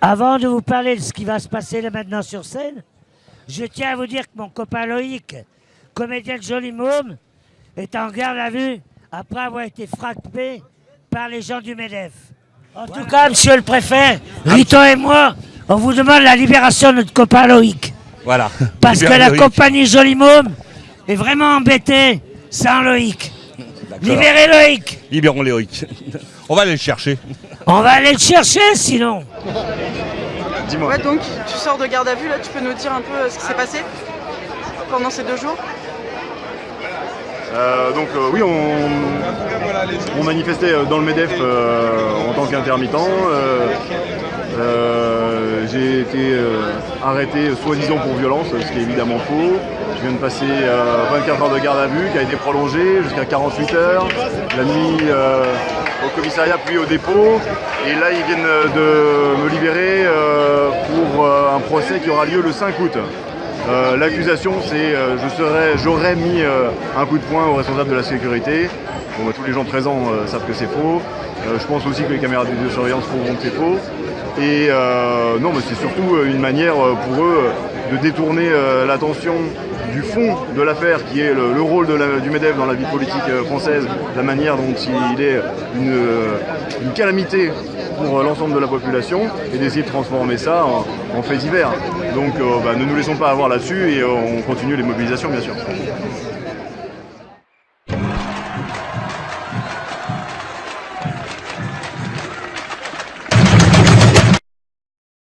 Avant de vous parler de ce qui va se passer là maintenant sur scène, je tiens à vous dire que mon copain Loïc, comédien de Joli Môme, est en garde à vue après avoir été frappé par les gens du MEDEF. En tout cas, monsieur le préfet, Rito et moi, on vous demande la libération de notre copain Loïc. Voilà. Parce que la Loïc. compagnie Joli Môme est vraiment embêtée sans Loïc. Libérez Loïc Libérons Loïc. On va aller le chercher. On va aller le chercher sinon Dis-moi. Ouais, donc tu sors de garde à vue, là, tu peux nous dire un peu euh, ce qui s'est passé pendant ces deux jours? Euh, donc euh, oui, on, on manifestait dans le MEDEF euh, en tant qu'intermittent. Euh, euh, J'ai été euh, arrêté soi-disant pour violence, ce qui est évidemment faux. Je viens de passer euh, 24 heures de garde à vue qui a été prolongée jusqu'à 48 heures. La nuit euh, au commissariat puis au dépôt. Et là, ils viennent de me libérer euh, pour euh, un procès qui aura lieu le 5 août. Euh, L'accusation, c'est euh, j'aurais mis euh, un coup de poing au responsable de la sécurité. Bah, tous les gens présents euh, savent que c'est faux. Euh, je pense aussi que les caméras de vidéosurveillance prouveront que c'est faux. Et euh, non, mais c'est surtout euh, une manière euh, pour eux de détourner l'attention du fond de l'affaire, qui est le, le rôle du MEDEF dans la vie politique française, la manière dont il est une, calamité pour l'ensemble de la population, et d'essayer de transformer ça en, en fait divers. Donc bah, ne nous laissons pas avoir là-dessus et on continue les mobilisations bien sûr.